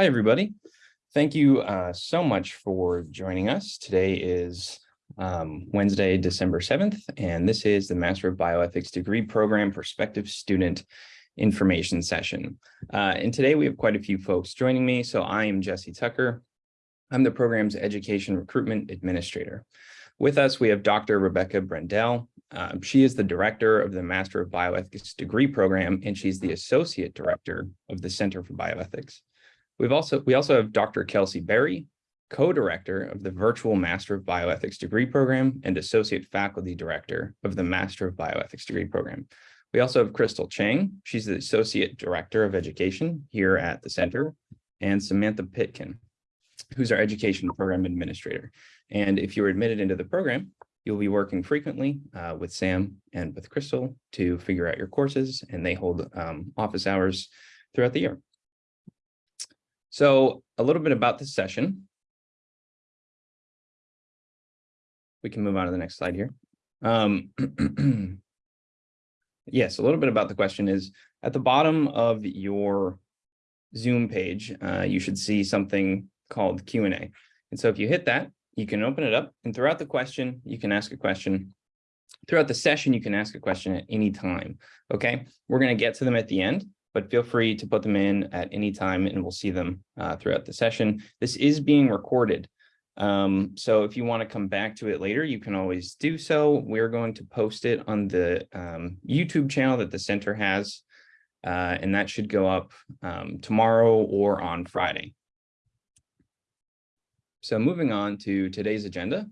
Hi, everybody. Thank you uh, so much for joining us. Today is um, Wednesday, December 7th, and this is the Master of Bioethics degree program prospective student information session. Uh, and today we have quite a few folks joining me. So I am Jesse Tucker. I'm the program's education recruitment administrator. With us, we have Dr. Rebecca Brendel. Uh, she is the director of the Master of Bioethics degree program, and she's the associate director of the Center for Bioethics. We've also, we also have Dr. Kelsey Berry, co-director of the Virtual Master of Bioethics degree program and associate faculty director of the Master of Bioethics degree program. We also have Crystal Chang. She's the associate director of education here at the center and Samantha Pitkin, who's our education program administrator. And if you're admitted into the program, you'll be working frequently uh, with Sam and with Crystal to figure out your courses and they hold um, office hours throughout the year. So a little bit about this session. We can move on to the next slide here. Um, yes, a little bit about the question is at the bottom of your Zoom page, uh, you should see something called Q&A. And so if you hit that, you can open it up and throughout the question, you can ask a question. Throughout the session, you can ask a question at any time. Okay, we're going to get to them at the end, but feel free to put them in at any time and we'll see them uh, throughout the session. This is being recorded. Um, so if you want to come back to it later, you can always do so. We're going to post it on the um, YouTube channel that the center has, uh, and that should go up um, tomorrow or on Friday. So moving on to today's agenda,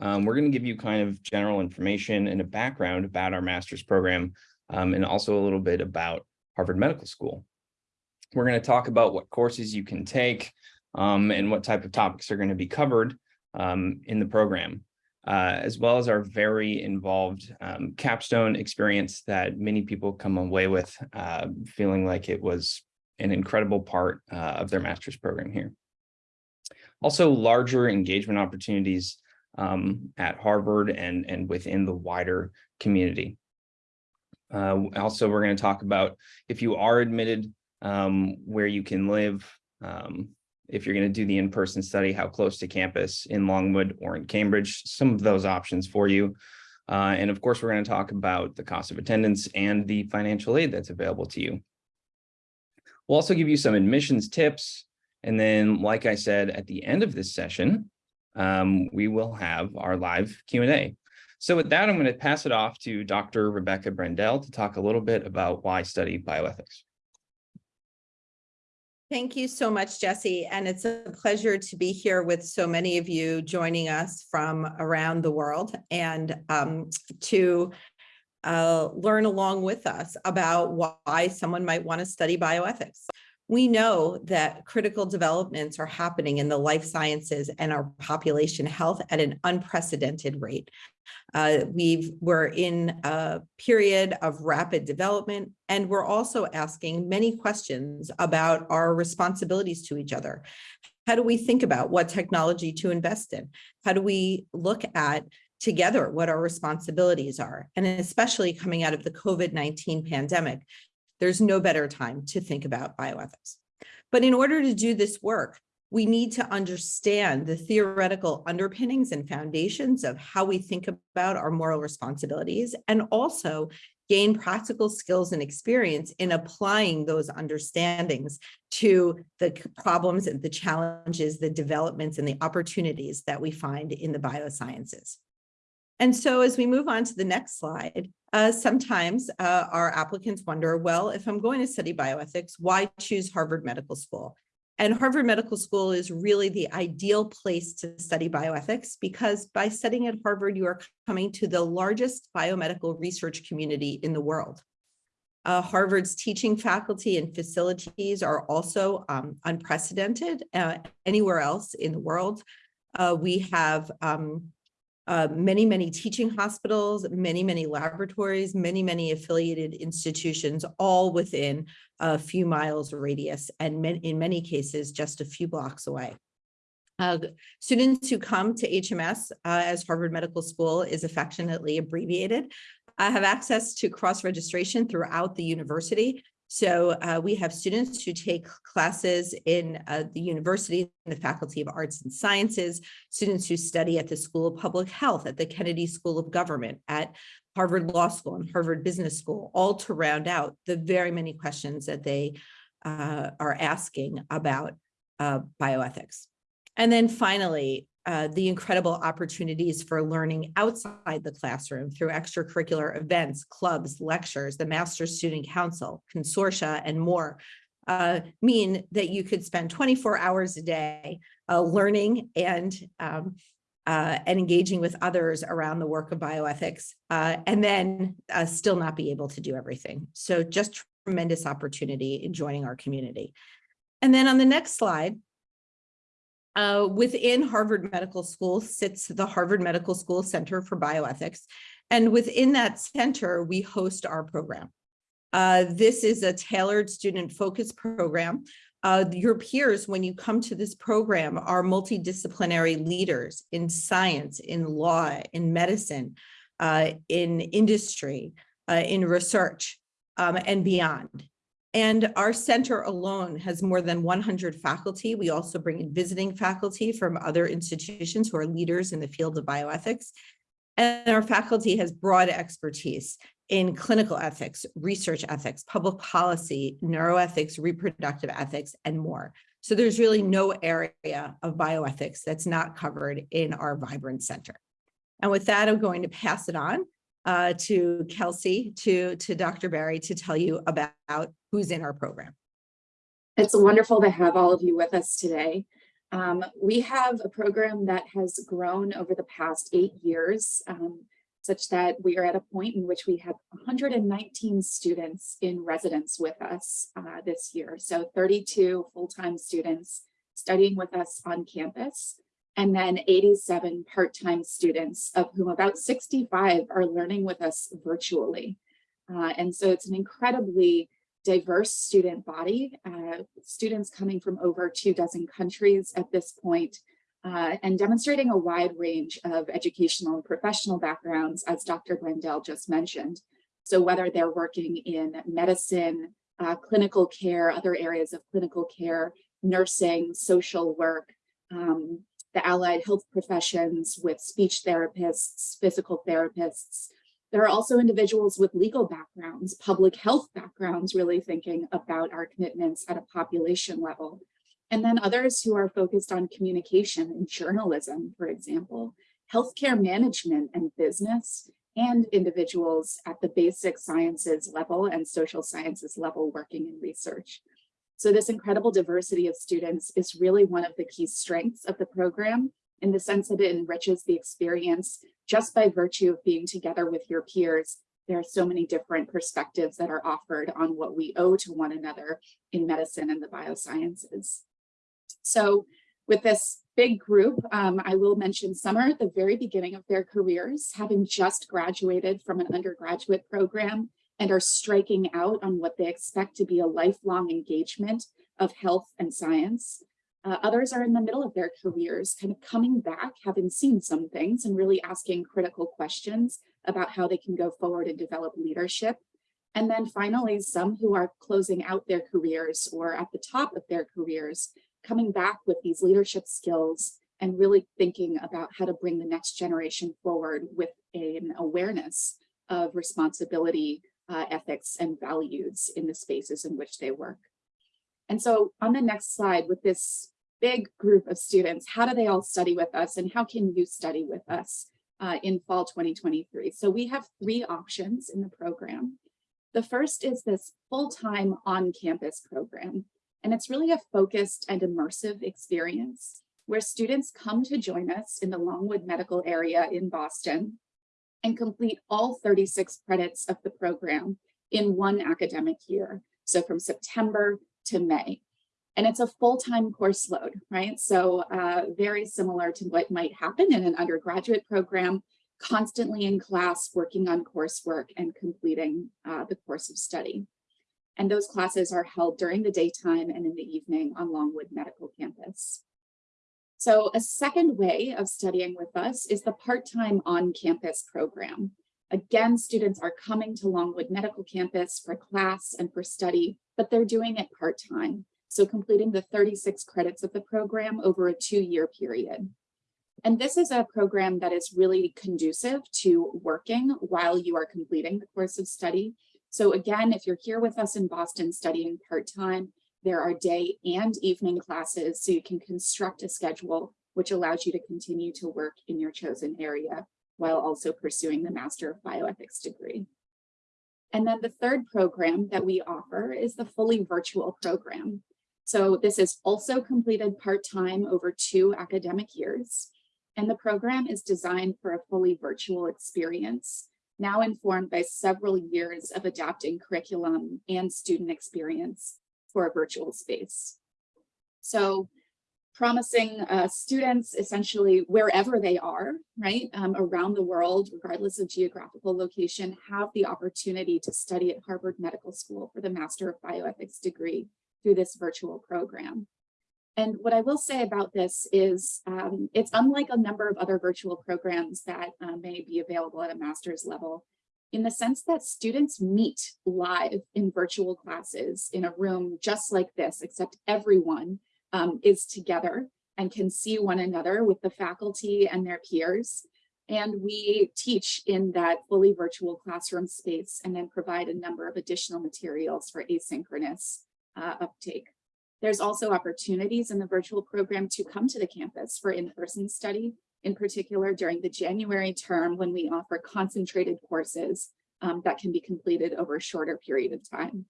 um, we're going to give you kind of general information and a background about our master's program um, and also a little bit about Harvard Medical School. We're going to talk about what courses you can take um, and what type of topics are going to be covered um, in the program, uh, as well as our very involved um, capstone experience that many people come away with uh, feeling like it was an incredible part uh, of their master's program here. Also larger engagement opportunities um, at Harvard and, and within the wider community. Uh, also, we're going to talk about if you are admitted, um, where you can live, um, if you're going to do the in-person study, how close to campus in Longwood or in Cambridge, some of those options for you. Uh, and of course, we're going to talk about the cost of attendance and the financial aid that's available to you. We'll also give you some admissions tips. And then, like I said, at the end of this session, um, we will have our live Q&A. So with that, I'm going to pass it off to Dr. Rebecca Brendel to talk a little bit about why study bioethics. Thank you so much, Jesse. And it's a pleasure to be here with so many of you joining us from around the world and um, to uh, learn along with us about why someone might want to study bioethics. We know that critical developments are happening in the life sciences and our population health at an unprecedented rate. Uh, we've, we're in a period of rapid development, and we're also asking many questions about our responsibilities to each other. How do we think about what technology to invest in? How do we look at together what our responsibilities are? And especially coming out of the COVID-19 pandemic, there's no better time to think about bioethics. But in order to do this work, we need to understand the theoretical underpinnings and foundations of how we think about our moral responsibilities and also gain practical skills and experience in applying those understandings to the problems and the challenges, the developments and the opportunities that we find in the biosciences. And so as we move on to the next slide, uh, sometimes uh, our applicants wonder, well, if I'm going to study bioethics, why choose Harvard Medical School? And Harvard Medical School is really the ideal place to study bioethics because by studying at Harvard, you are coming to the largest biomedical research community in the world. Uh, Harvard's teaching faculty and facilities are also um, unprecedented uh, anywhere else in the world. Uh, we have um, uh, many, many teaching hospitals, many, many laboratories, many, many affiliated institutions, all within a few miles radius, and in many cases, just a few blocks away. Uh, students who come to HMS, uh, as Harvard Medical School is affectionately abbreviated, uh, have access to cross-registration throughout the university So uh, we have students who take classes in uh, the university, in the Faculty of Arts and Sciences, students who study at the School of Public Health, at the Kennedy School of Government, at Harvard Law School and Harvard Business School, all to round out the very many questions that they uh, are asking about uh, bioethics. And then finally, uh, the incredible opportunities for learning outside the classroom through extracurricular events, clubs, lectures, the Master's Student Council, consortia, and more uh, mean that you could spend 24 hours a day uh, learning and um, uh, and engaging with others around the work of bioethics, uh, and then still not be able to do everything. So just tremendous opportunity in joining our community. And then on the next slide, uh, within Harvard Medical School sits the Harvard Medical School Center for Bioethics. And within that center, we host our program. Uh, this is a tailored student focused program. Uh, your peers, when you come to this program, are multidisciplinary leaders in science, in law, in medicine, uh, in industry, uh, in research, um, and beyond. And our center alone has more than 100 faculty. We also bring in visiting faculty from other institutions who are leaders in the field of bioethics. And our faculty has broad expertise in clinical ethics, research ethics, public policy, neuroethics, reproductive ethics, and more. So there's really no area of bioethics that's not covered in our Vibrant Center. And with that, I'm going to pass it on uh, to Kelsey, to, to Dr. Berry to tell you about who's in our program. It's wonderful to have all of you with us today. Um, we have a program that has grown over the past eight years, um, such that we are at a point in which we have 119 students in residence with us uh, this year. So 32 full-time students studying with us on campus and then 87 part-time students, of whom about 65 are learning with us virtually. Uh, and so it's an incredibly diverse student body, uh, students coming from over two dozen countries at this point, uh, and demonstrating a wide range of educational and professional backgrounds, as Dr. Brendel just mentioned. So whether they're working in medicine, uh, clinical care, other areas of clinical care, nursing, social work, um, the allied health professions with speech therapists, physical therapists. There are also individuals with legal backgrounds, public health backgrounds, really thinking about our commitments at a population level. And then others who are focused on communication and journalism, for example, healthcare management and business, and individuals at the basic sciences level and social sciences level working in research. So this incredible diversity of students is really one of the key strengths of the program in the sense that it enriches the experience just by virtue of being together with your peers. There are so many different perspectives that are offered on what we owe to one another in medicine and the biosciences. So with this big group, um, I will mention are at the very beginning of their careers, having just graduated from an undergraduate program and are striking out on what they expect to be a lifelong engagement of health and science. Uh, others are in the middle of their careers, kind of coming back, having seen some things and really asking critical questions about how they can go forward and develop leadership. And then finally, some who are closing out their careers or at the top of their careers, coming back with these leadership skills and really thinking about how to bring the next generation forward with an awareness of responsibility uh, ethics and values in the spaces in which they work. And so on the next slide with this big group of students, how do they all study with us and how can you study with us uh, in fall 2023? So we have three options in the program. The first is this full-time on-campus program. And it's really a focused and immersive experience where students come to join us in the Longwood Medical Area in Boston and complete all 36 credits of the program in one academic year. So from September to May. And it's a full-time course load, right? So uh, very similar to what might happen in an undergraduate program, constantly in class, working on coursework and completing uh, the course of study. And those classes are held during the daytime and in the evening on Longwood Medical Campus. So a second way of studying with us is the part-time on-campus program. Again, students are coming to Longwood Medical Campus for class and for study, but they're doing it part-time. So completing the 36 credits of the program over a two-year period. And this is a program that is really conducive to working while you are completing the course of study. So again, if you're here with us in Boston studying part-time, there are day and evening classes, so you can construct a schedule which allows you to continue to work in your chosen area while also pursuing the Master of Bioethics degree. And then the third program that we offer is the fully virtual program. So this is also completed part-time over two academic years. And the program is designed for a fully virtual experience, now informed by several years of adapting curriculum and student experience for a virtual space. So promising uh, students essentially wherever they are, right, um, around the world, regardless of geographical location, have the opportunity to study at Harvard Medical School for the Master of Bioethics degree through this virtual program. And what I will say about this is um, it's unlike a number of other virtual programs that uh, may be available at a master's level in the sense that students meet live in virtual classes in a room just like this, except everyone um, is together and can see one another with the faculty and their peers. And we teach in that fully virtual classroom space and then provide a number of additional materials for asynchronous uh, uptake. There's also opportunities in the virtual program to come to the campus for in-person study, in particular during the January term when we offer concentrated courses um, that can be completed over a shorter period of time.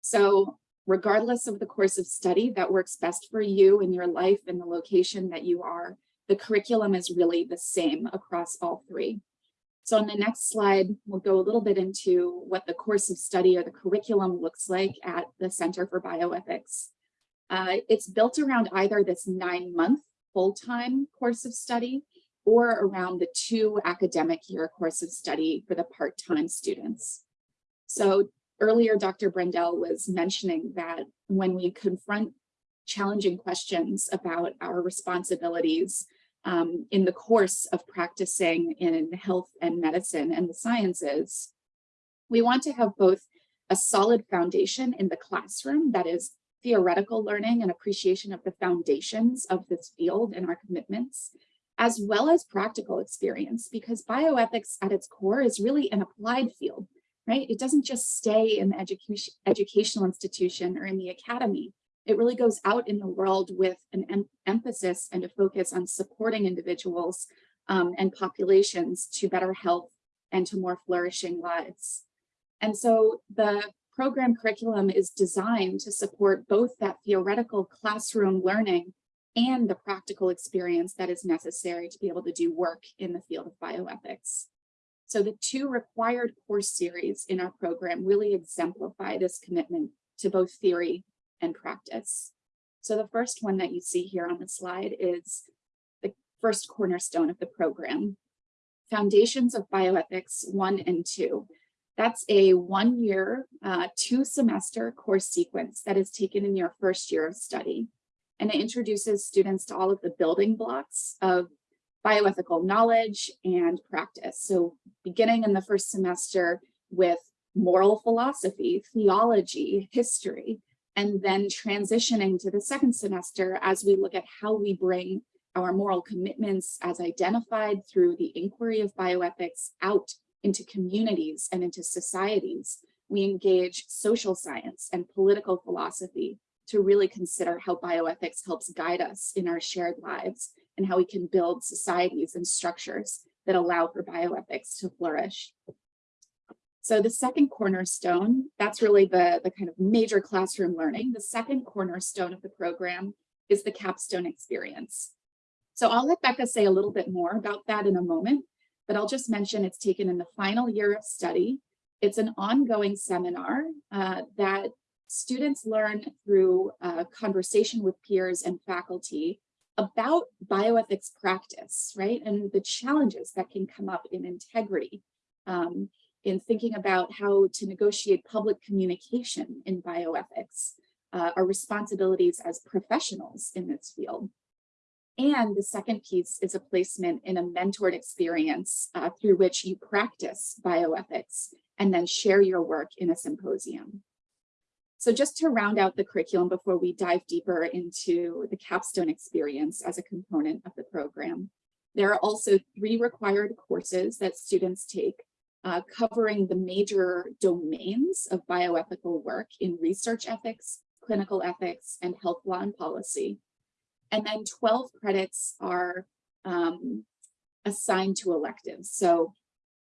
So regardless of the course of study that works best for you in your life and the location that you are, the curriculum is really the same across all three. So on the next slide, we'll go a little bit into what the course of study or the curriculum looks like at the Center for Bioethics. Uh, it's built around either this nine month full-time course of study or around the two academic year course of study for the part-time students. So earlier, Dr. Brendel was mentioning that when we confront challenging questions about our responsibilities um, in the course of practicing in health and medicine and the sciences, we want to have both a solid foundation in the classroom that is theoretical learning and appreciation of the foundations of this field and our commitments, as well as practical experience, because bioethics at its core is really an applied field, right? It doesn't just stay in the education, educational institution or in the academy. It really goes out in the world with an em emphasis and a focus on supporting individuals um, and populations to better health and to more flourishing lives. And so the program curriculum is designed to support both that theoretical classroom learning and the practical experience that is necessary to be able to do work in the field of bioethics. So the two required course series in our program really exemplify this commitment to both theory and practice. So the first one that you see here on the slide is the first cornerstone of the program, Foundations of Bioethics 1 and 2. That's a one year, uh, two semester course sequence that is taken in your first year of study. And it introduces students to all of the building blocks of bioethical knowledge and practice. So beginning in the first semester with moral philosophy, theology, history, and then transitioning to the second semester as we look at how we bring our moral commitments as identified through the inquiry of bioethics out into communities and into societies, we engage social science and political philosophy to really consider how bioethics helps guide us in our shared lives and how we can build societies and structures that allow for bioethics to flourish. So the second cornerstone, that's really the, the kind of major classroom learning. The second cornerstone of the program is the capstone experience. So I'll let Becca say a little bit more about that in a moment, but I'll just mention it's taken in the final year of study. It's an ongoing seminar uh, that students learn through a conversation with peers and faculty about bioethics practice, right? And the challenges that can come up in integrity, um, in thinking about how to negotiate public communication in bioethics, uh, our responsibilities as professionals in this field. And the second piece is a placement in a mentored experience uh, through which you practice bioethics and then share your work in a symposium. So just to round out the curriculum before we dive deeper into the capstone experience as a component of the program, there are also three required courses that students take uh, covering the major domains of bioethical work in research ethics, clinical ethics, and health law and policy. And then 12 credits are um, assigned to electives. So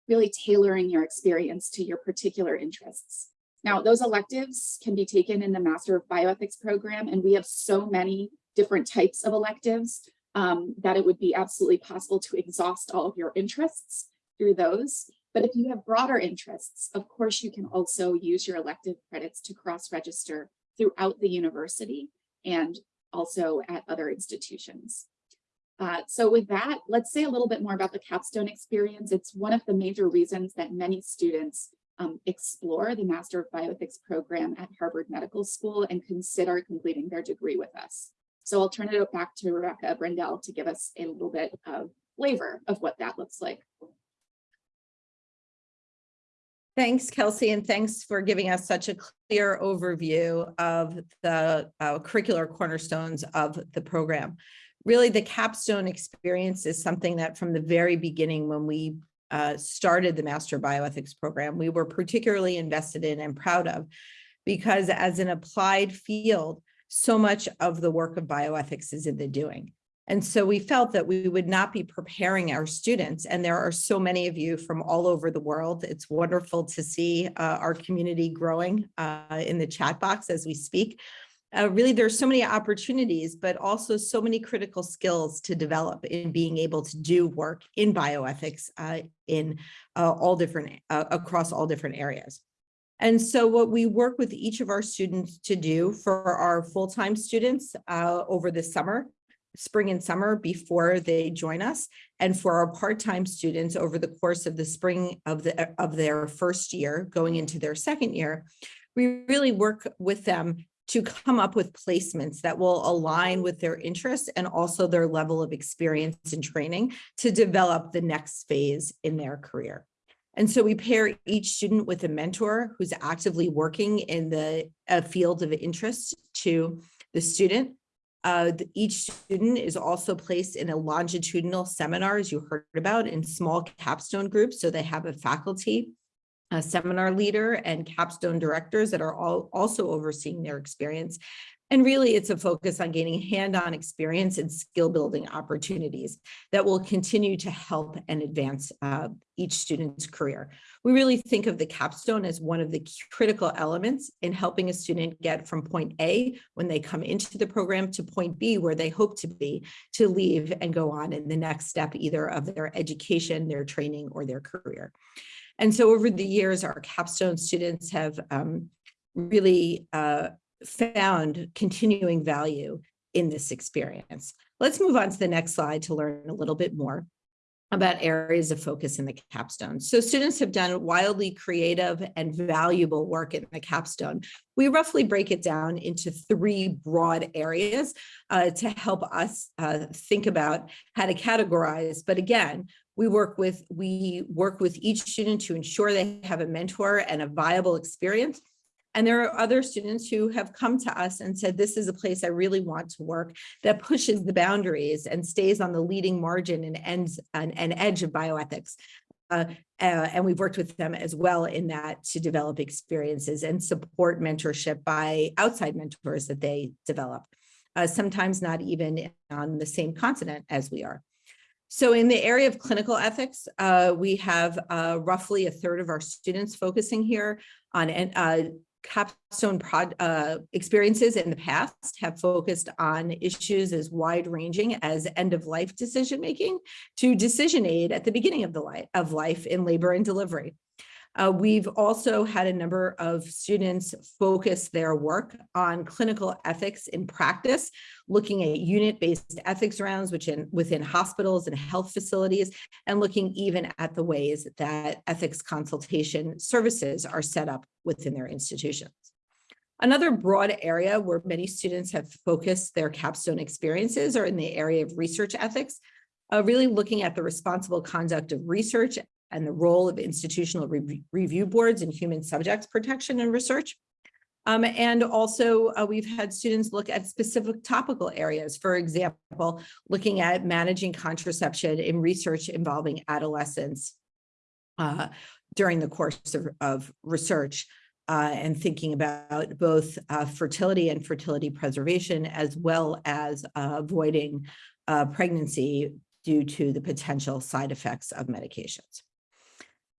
really tailoring your experience to your particular interests. Now, those electives can be taken in the Master of Bioethics program, and we have so many different types of electives um, that it would be absolutely possible to exhaust all of your interests through those. But if you have broader interests, of course, you can also use your elective credits to cross-register throughout the university and also at other institutions. Uh, so with that, let's say a little bit more about the capstone experience. It's one of the major reasons that many students um, explore the Master of Bioethics program at Harvard Medical School and consider completing their degree with us. So I'll turn it back to Rebecca Brendel to give us a little bit of flavor of what that looks like. Thanks, Kelsey, and thanks for giving us such a clear overview of the uh, curricular cornerstones of the program. Really, the capstone experience is something that from the very beginning when we uh, started the Master Bioethics program, we were particularly invested in and proud of because as an applied field, so much of the work of bioethics is in the doing. And so we felt that we would not be preparing our students. And there are so many of you from all over the world. It's wonderful to see uh, our community growing uh, in the chat box as we speak. Uh, really, there's so many opportunities, but also so many critical skills to develop in being able to do work in bioethics uh, in uh, all different, uh, across all different areas. And so what we work with each of our students to do for our full-time students over the summer spring and summer before they join us. And for our part-time students over the course of the spring of the of their first year going into their second year, we really work with them to come up with placements that will align with their interests and also their level of experience and training to develop the next phase in their career. And so we pair each student with a mentor who's actively working in the field of interest to the student uh, the, each student is also placed in a longitudinal seminar, as you heard about, in small capstone groups. So they have a faculty, a seminar leader, and capstone directors that are all also overseeing their experience. And really, it's a focus on gaining hand-on experience and skill building opportunities that will continue to help and advance uh, each student's career. We really think of the capstone as one of the critical elements in helping a student get from point A when they come into the program to point B where they hope to be to leave and go on in the next step either of their education, their training, or their career. And so over the years, our capstone students have um, really uh, found continuing value in this experience. Let's move on to the next slide to learn a little bit more about areas of focus in the capstone. So students have done wildly creative and valuable work in the capstone. We roughly break it down into three broad areas uh, to help us uh, think about how to categorize. But again, we work with we work with each student to ensure they have a mentor and a viable experience and there are other students who have come to us and said, this is a place I really want to work that pushes the boundaries and stays on the leading margin and ends an, an edge of bioethics. Uh, uh, and we've worked with them as well in that to develop experiences and support mentorship by outside mentors that they develop, uh, sometimes not even on the same continent as we are. So in the area of clinical ethics, uh, we have uh, roughly a third of our students focusing here on uh, capstone prod, uh, experiences in the past have focused on issues as wide ranging as end of life decision making to decision aid at the beginning of the life of life in labor and delivery. Uh, we've also had a number of students focus their work on clinical ethics in practice, looking at unit-based ethics rounds which in, within hospitals and health facilities, and looking even at the ways that ethics consultation services are set up within their institutions. Another broad area where many students have focused their capstone experiences are in the area of research ethics, uh, really looking at the responsible conduct of research and the role of institutional rev- review boards in human subjects protection and research. Um, and also uh, we've had students look at specific topical areas, for example, looking at managing contraception in research involving adolescents uh, during the course of, of research uh, and thinking about both uh, fertility and fertility preservation, as well as avoiding uh, pregnancy due to the potential side effects of medications.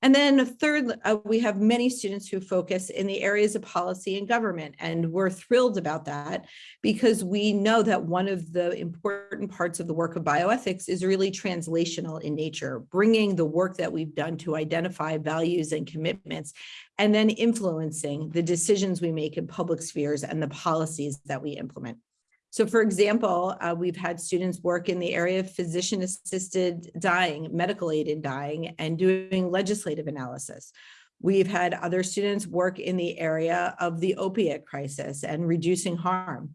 And then third, uh, we have many students who focus in the areas of policy and government, and we're thrilled about that because we know that one of the important parts of the work of bioethics is really translational in nature, bringing the work that we've done to identify values and commitments, and then influencing the decisions we make in public spheres and the policies that we implement. So for example, uh, we've had students work in the area of physician assisted dying, medical aided dying, and doing legislative analysis. We've had other students work in the area of the opiate crisis and reducing harm.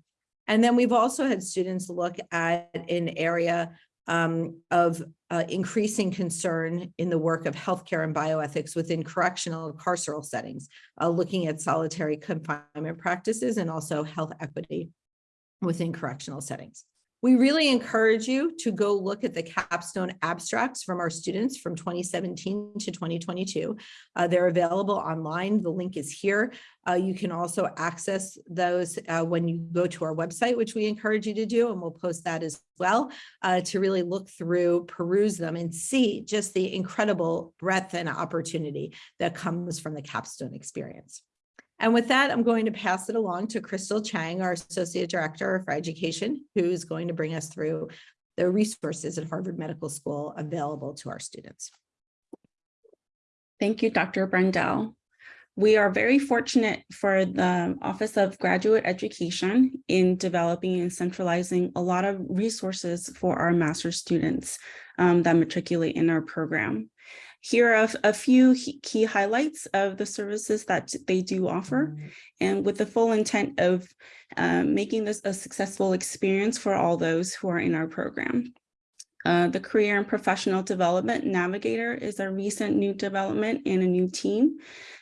And then we've also had students look at an area um, of uh, increasing concern in the work of healthcare and bioethics within correctional carceral settings, uh, looking at solitary confinement practices and also health equity within correctional settings. We really encourage you to go look at the capstone abstracts from our students from 2017 to 2022. Uh, they're available online. The link is here. Uh, you can also access those uh, when you go to our website, which we encourage you to do, and we'll post that as well uh, to really look through, peruse them and see just the incredible breadth and opportunity that comes from the capstone experience. And with that, I'm going to pass it along to Crystal Chang, our Associate Director for Education, who's going to bring us through the resources at Harvard Medical School available to our students. Thank you, Dr. Brendel. We are very fortunate for the Office of Graduate Education in developing and centralizing a lot of resources for our master's students um, that matriculate in our program. Here are a few key highlights of the services that they do offer, and with the full intent of um, making this a successful experience for all those who are in our program. Uh, the Career and Professional Development Navigator is a recent new development and a new team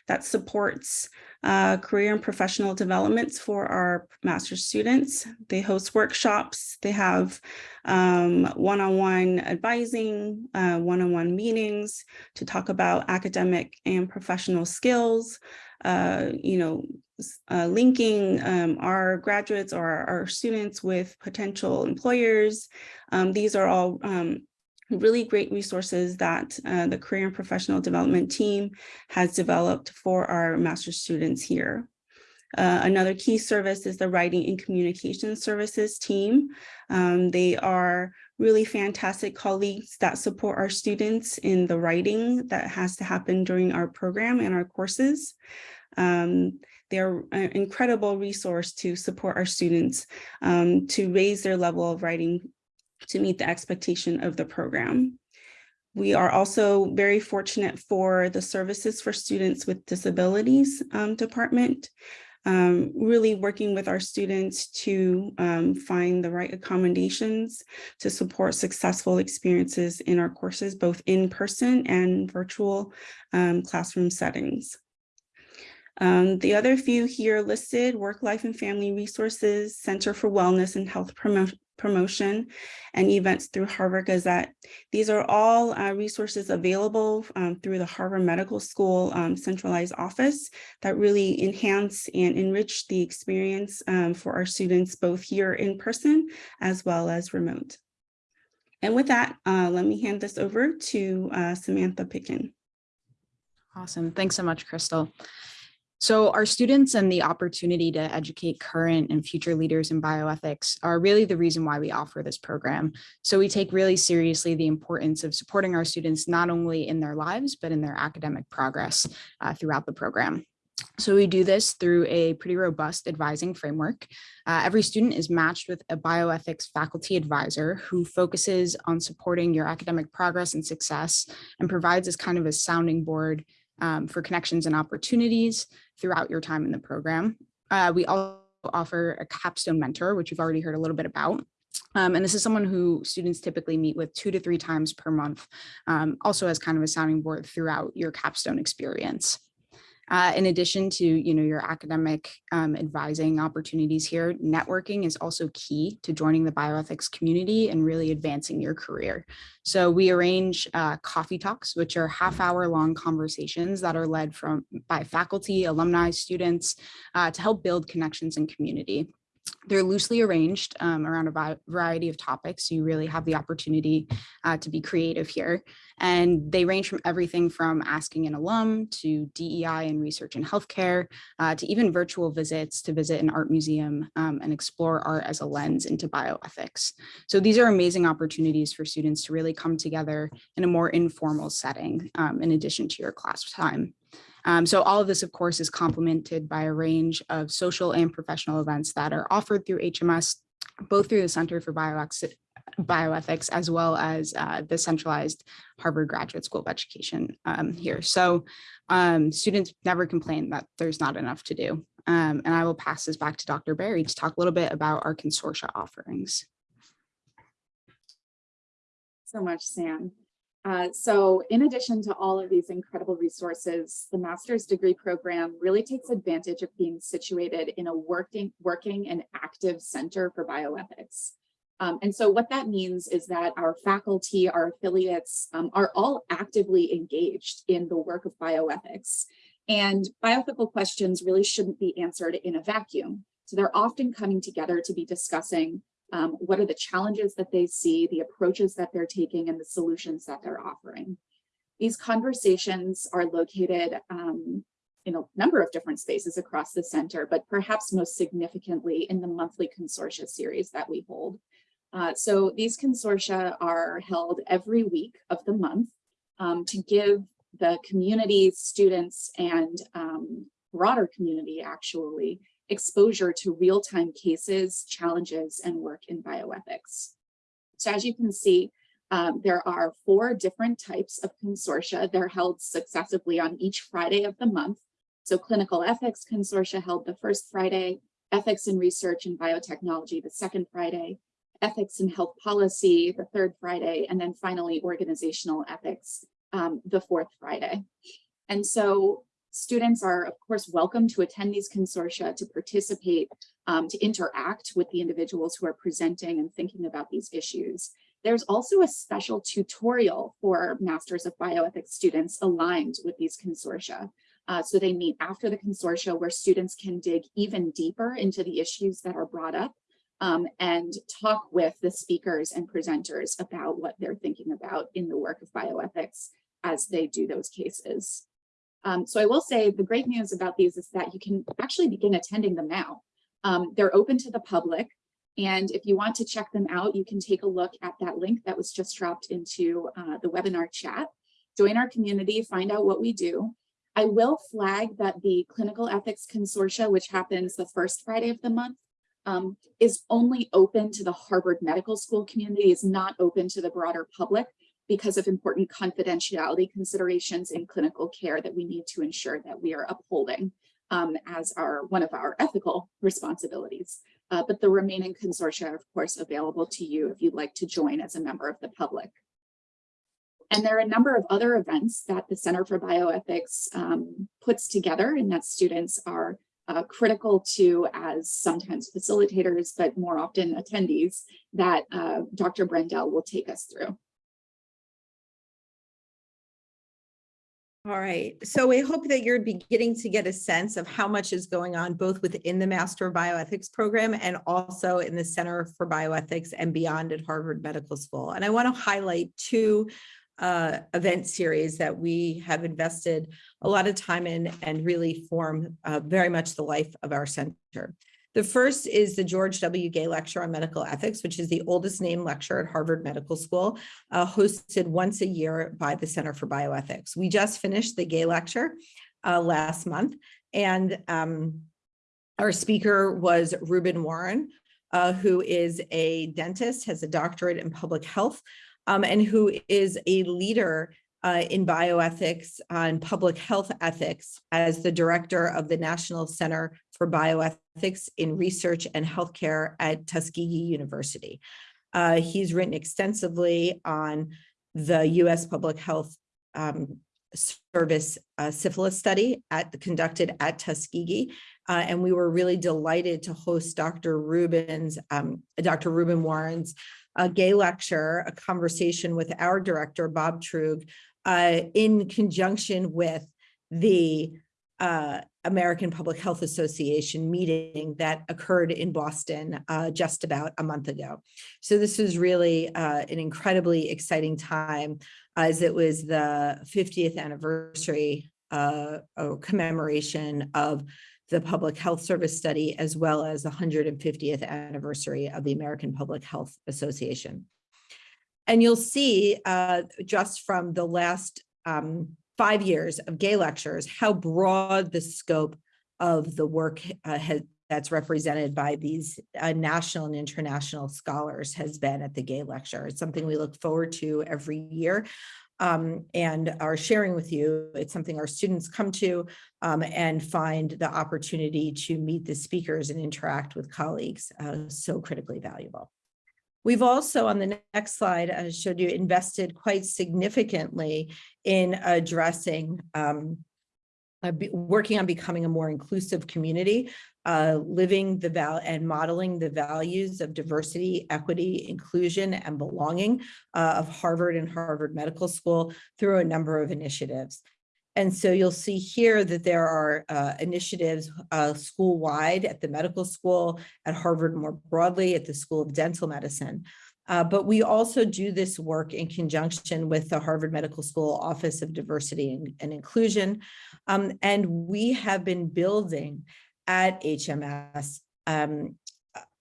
that supports uh, career and professional developments for our master's students. They host workshops, they have um, one-on-one -on -one advising, uh, one-on-one -on -one meetings to talk about academic and professional skills, uh, you know, uh, linking um, our graduates or our students with potential employers. Um, these are all um, really great resources that uh, the career and professional development team has developed for our master's students here. Uh, another key service is the writing and communication services team. Um, they are really fantastic colleagues that support our students in the writing that has to happen during our program and our courses. Um, they're an incredible resource to support our students um, to raise their level of writing to meet the expectation of the program. We are also very fortunate for the Services for Students with Disabilities um, Department, um, really working with our students to um, find the right accommodations to support successful experiences in our courses, both in person and virtual um, classroom settings. Um, the other few here listed, Work, Life, and Family Resources, Center for Wellness and Health Promo Promotion, and events through Harvard Gazette. These are all uh, resources available um, through the Harvard Medical School um, centralized office that really enhance and enrich the experience um, for our students, both here in person as well as remote. And with that, uh, let me hand this over to uh, Samantha Picken. Awesome. Thanks so much, Crystal. So our students and the opportunity to educate current and future leaders in bioethics are really the reason why we offer this program. So we take really seriously the importance of supporting our students not only in their lives, but in their academic progress uh, throughout the program. So we do this through a pretty robust advising framework. Uh, every student is matched with a bioethics faculty advisor who focuses on supporting your academic progress and success and provides as kind of a sounding board um, for connections and opportunities throughout your time in the program. uh, we also offer a capstone mentor, which you've already heard a little bit about. Um, and this is someone who students typically meet with two to three times per month, um, also as kind of a sounding board throughout your capstone experience. Uh, in addition to, you know, your academic um, advising opportunities here, networking is also key to joining the bioethics community and really advancing your career. So we arrange uh, coffee talks, which are half hour long conversations that are led from by faculty, alumni, students uh, to help build connections and community. They're loosely arranged um, around a variety of topics. You really have the opportunity uh, to be creative here. And they range from everything from asking an alum to DEI and research in healthcare, uh, to even virtual visits to visit an art museum um, and explore art as a lens into bioethics. So these are amazing opportunities for students to really come together in a more informal setting um, in addition to your class time. Um, so all of this, of course, is complemented by a range of social and professional events that are offered through HMS, both through the Center for Bioex- Bioethics as well as uh, the centralized Harvard Graduate School of Education um, here. So um, students never complain that there's not enough to do. Um, and I will pass this back to Dr. Berry to talk a little bit about our consortia offerings. so much, Sam. Uh, so in addition to all of these incredible resources, the master's degree program really takes advantage of being situated in a working, working and active center for bioethics. Um, and so what that means is that our faculty, our affiliates um, are all actively engaged in the work of bioethics. And bioethical questions really shouldn't be answered in a vacuum. So they're often coming together to be discussing um, what are the challenges that they see, the approaches that they're taking, and the solutions that they're offering. These conversations are located um, in a number of different spaces across the center, but perhaps most significantly in the monthly consortia series that we hold. Uh, so these consortia are held every week of the month um, to give the community, students, and um, broader community actually exposure to real-time cases, challenges, and work in bioethics. So as you can see, um, there are four different types of consortia. They're held successively on each Friday of the month. So clinical ethics consortia held the first Friday, ethics in research and biotechnology the second Friday, ethics and health policy the third Friday, and then finally organizational ethics um, the fourth Friday. And so students are, of course, welcome to attend these consortia, to participate, um, to interact with the individuals who are presenting and thinking about these issues. There's also a special tutorial for Masters of Bioethics students aligned with these consortia. Uh, so they meet after the consortia where students can dig even deeper into the issues that are brought up um, and talk with the speakers and presenters about what they're thinking about in the work of bioethics as they do those cases. Um, so I will say the great news about these is that you can actually begin attending them now. Um, they're open to the public. And if you want to check them out, you can take a look at that link that was just dropped into uh, the webinar chat. Join our community, find out what we do. I will flag that the Clinical Ethics Consortia, which happens the first Friday of the month, um, is only open to the Harvard Medical School community, is not open to the broader public because of important confidentiality considerations in clinical care that we need to ensure that we are upholding um, as our one of our ethical responsibilities. Uh, but the remaining consortia are, of course, available to you if you'd like to join as a member of the public. And there are a number of other events that the Center for Bioethics um, puts together and that students are uh, critical to as sometimes facilitators, but more often attendees that uh, Dr. Brendel will take us through. All right, so we hope that you're beginning to get a sense of how much is going on both within the Master of Bioethics program and also in the Center for Bioethics and beyond at Harvard Medical School. And I want to highlight two uh, event series that we have invested a lot of time in and really form uh, very much the life of our center. The first is the George W. Gay Lecture on Medical Ethics, which is the oldest named lecture at Harvard Medical School, uh, hosted once a year by the Center for Bioethics. We just finished the Gay Lecture uh, last month, and um, our speaker was Rueben Warren, uh, who is a dentist, has a doctorate in public health, um, and who is a leader uh, in bioethics and public health ethics as the director of the National Center for Bioethics in Research and Healthcare at Tuskegee University. Uh, he's written extensively on the U.S. Public Health um, Service uh, syphilis study at conducted at Tuskegee. Uh, and we were really delighted to host Dr. Rueben's, um, Dr. Rueben Warren's uh, gay lecture, a conversation with our director, Bob Truog, uh, in conjunction with the uh, American Public Health Association meeting that occurred in Boston uh, just about a month ago. So this was really uh, an incredibly exciting time as it was the 50th anniversary uh, or commemoration of the Public Health Service study, as well as the 150th anniversary of the American Public Health Association. And you'll see uh, just from the last um, five years of gay lectures, how broad the scope of the work uh, has, that's represented by these uh, national and international scholars has been at the gay lecture. It's something we look forward to every year um, and are sharing with you. It's something our students come to um, and find the opportunity to meet the speakers and interact with colleagues uh, so critically valuable. We've also on the next slide uh, showed you invested quite significantly in addressing um, uh, working on becoming a more inclusive community, uh, living the val and modeling the values of diversity, equity, inclusion, and belonging uh, of Harvard and Harvard Medical School through a number of initiatives. And so you'll see here that there are uh, initiatives uh, school-wide at the medical school, at Harvard more broadly, at the School of Dental Medicine. Uh, but we also do this work in conjunction with the Harvard Medical School Office of Diversity and, and Inclusion. Um, and we have been building at HMS um,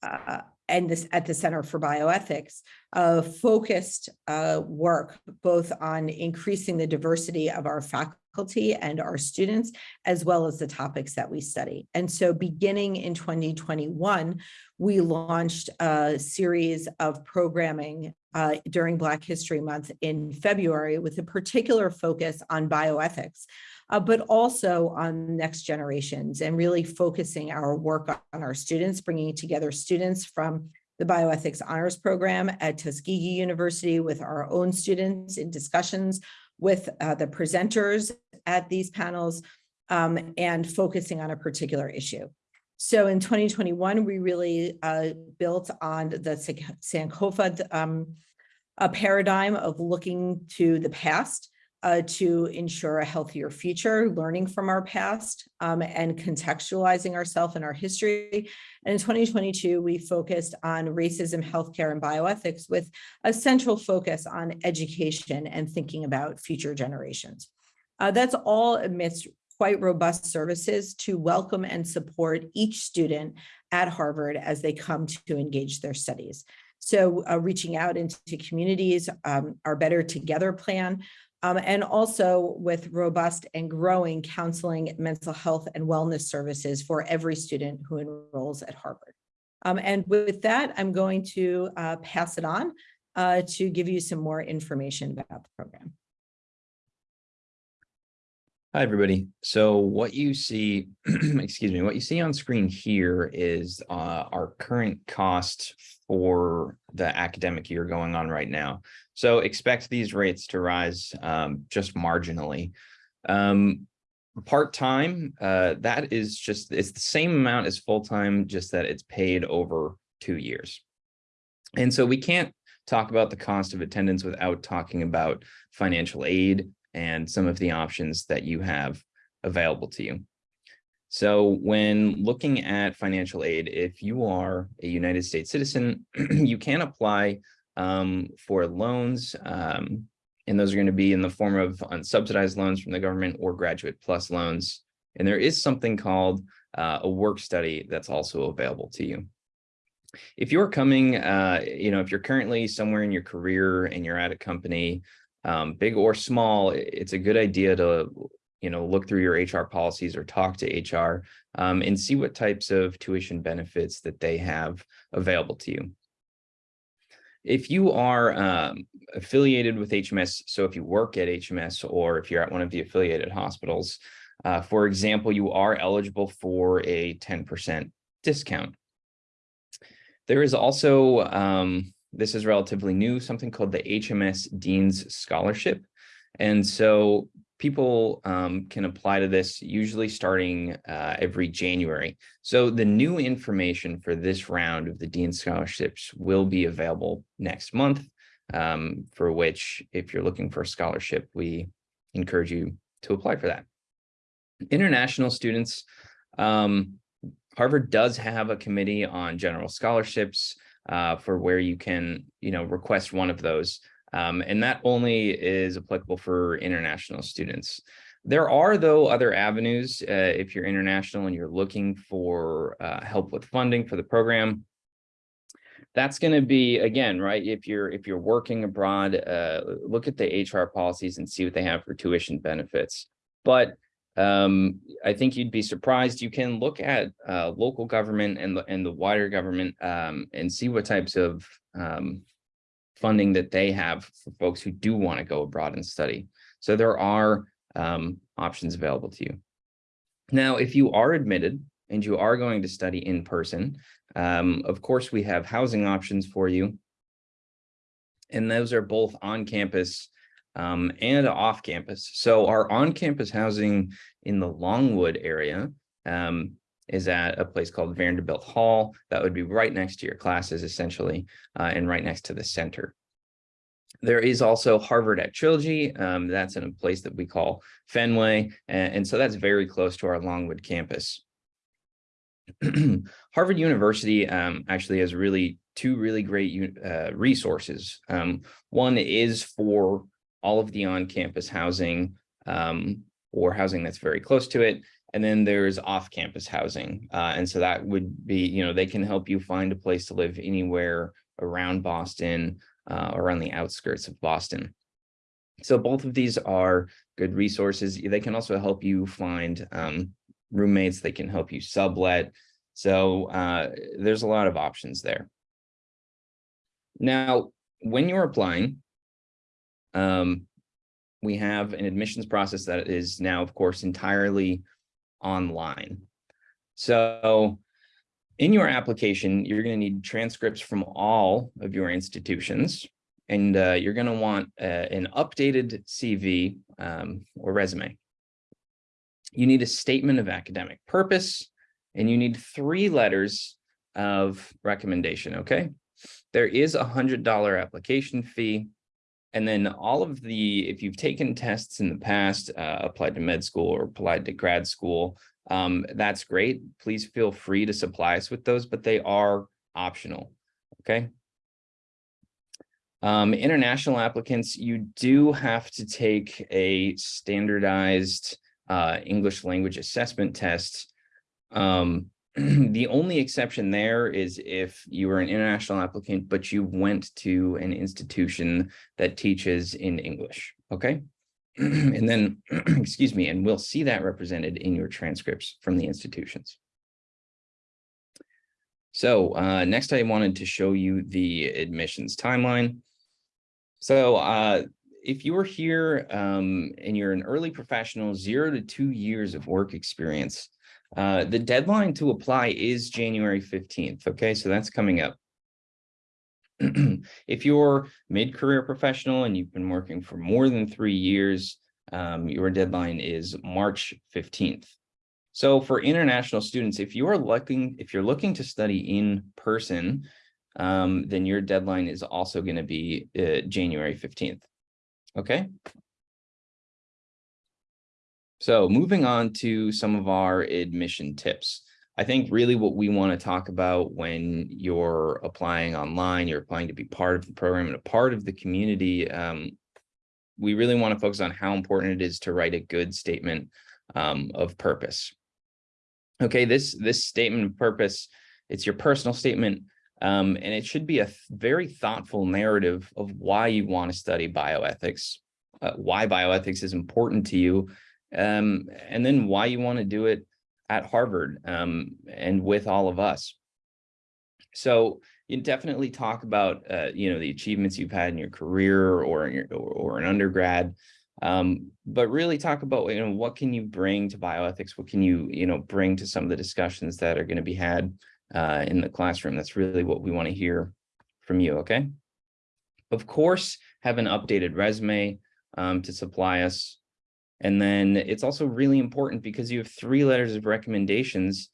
uh, and this at the Center for Bioethics, uh, focused uh, work both on increasing the diversity of our faculty and our students, as well as the topics that we study. And so beginning in 2021, we launched a series of programming uh, during Black History Month in February with a particular focus on bioethics, uh, but also on next generations and really focusing our work on our students, bringing together students from the bioethics honors program at Tuskegee University with our own students in discussions with uh, the presenters at these panels um, and focusing on a particular issue. So in 2021, we really uh, built on the Sankofa um, a paradigm of looking to the past uh, to ensure a healthier future, learning from our past um, and contextualizing ourselves and our history. And in 2022, we focused on racism, healthcare, and bioethics with a central focus on education and thinking about future generations. Uh, that's all amidst quite robust services to welcome and support each student at Harvard as they come to engage their studies. So uh, reaching out into communities, um, our Better Together plan, um, and also with robust and growing counseling, mental health, and wellness services for every student who enrolls at Harvard. Um, and with that, I'm going to uh, pass it on uh, to give you some more information about the program. Hi, everybody. So what you see, excuse me, what you see on screen here is uh, our current cost for the academic year going on right now. So expect these rates to rise um, just marginally. Um, Part-time, uh, that is just, it's the same amount as full-time, just that it's paid over two years. And so we can't talk about the cost of attendance without talking about financial aid and some of the options that you have available to you. So when looking at financial aid, if you are a United States citizen, you can apply um, for loans. Um, and those are going to be in the form of unsubsidized loans from the government or graduate plus loans. And there is something called uh, a work study that's also available to you. If you're coming, uh, you know, if you're currently somewhere in your career and you're at a company um, big or small, it's a good idea to, you know, look through your HR policies or talk to HR um, and see what types of tuition benefits that they have available to you. If you are um, affiliated with HMS, so if you work at HMS or if you're at one of the affiliated hospitals, uh, for example, you are eligible for a 10% discount. There is also, um, this is relatively new, something called the HMS Dean's Scholarship. And so people um, can apply to this usually starting uh, every January. So the new information for this round of the Dean Scholarships will be available next month, um, for which if you're looking for a scholarship, we encourage you to apply for that. International students, um, Harvard does have a committee on general scholarships uh, for where you can, you know, request one of those. Um, and that only is applicable for international students. There are, though, other avenues uh, if you're international and you're looking for uh, help with funding for the program. That's going to be, again, right, if you're if you're working abroad, uh, look at the HR policies and see what they have for tuition benefits. But um, I think you'd be surprised. You can look at uh, local government and the, and the wider government um, and see what types of um, funding that they have for folks who do want to go abroad and study. So there are um, options available to you. Now, if you are admitted and you are going to study in person, um, of course, we have housing options for you. And those are both on campus um, and off campus. So our on-campus housing in the Longwood area um, is at a place called Vanderbilt Hall. That would be right next to your classes, essentially, uh, and right next to the center. There is also Harvard at Trilogy. Um, that's in a place that we call Fenway. And, and so that's very close to our Longwood campus. Harvard University um, actually has really two really great uh, resources. Um, one is for all of the on-campus housing um, or housing that's very close to it. And then there's off-campus housing. Uh, and so that would be, you know, they can help you find a place to live anywhere around Boston uh, or on the outskirts of Boston. So both of these are good resources. They can also help you find um, roommates. They can help you sublet. So uh, there's a lot of options there. Now, when you're applying, um, we have an admissions process that is now, of course, entirely online. So in your application, you're going to need transcripts from all of your institutions, and uh, you're going to want uh, an updated CV um, or resume. You need a statement of academic purpose, and you need three letters of recommendation, okay? There is a $100 application fee. And then all of the, if you've taken tests in the past, uh, applied to med school or applied to grad school, um, that's great. Please feel free to supply us with those, but they are optional. Okay. Um, international applicants, you do have to take a standardized uh, English language assessment test. Um, the only exception there is if you were an international applicant, but you went to an institution that teaches in English, okay? and then, excuse me, and we'll see that represented in your transcripts from the institutions. So uh, next I wanted to show you the admissions timeline. So uh, if you are here um, and you're an early professional, zero to two years of work experience, uh, the deadline to apply is January 15th. Okay, so that's coming up. if you're mid-career professional and you've been working for more than three years, um, your deadline is March 15th. So for international students, if you are looking, if you're looking to study in person, um, then your deadline is also going to be uh, January 15th. Okay. So moving on to some of our admission tips. I think really what we want to talk about when you're applying online, you're applying to be part of the program and a part of the community, um, we really want to focus on how important it is to write a good statement um, of purpose. Okay, this, this statement of purpose, it's your personal statement, um, and it should be a very thoughtful narrative of why you want to study bioethics, uh, why bioethics is important to you, um, and then why you want to do it at Harvard um, and with all of us. So you definitely talk about, uh, you know, the achievements you've had in your career or in your, or, or an undergrad. Um, but really talk about, you know, what can you bring to bioethics? What can you, you know, bring to some of the discussions that are going to be had uh, in the classroom? That's really what we want to hear from you, okay? Of course, have an updated resume um, to supply us. And then it's also really important because you have three letters of recommendations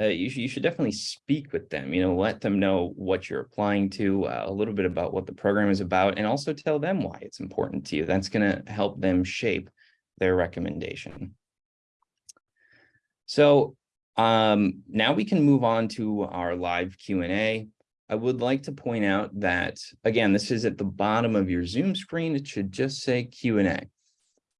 uh, you, should, you should definitely speak with them, you know, let them know what you're applying to, uh, a little bit about what the program is about, and also tell them why it's important to you. That's going to help them shape their recommendation. So um, now we can move on to our live Q&A. I would like to point out that, again, this is at the bottom of your Zoom screen. It should just say Q&A.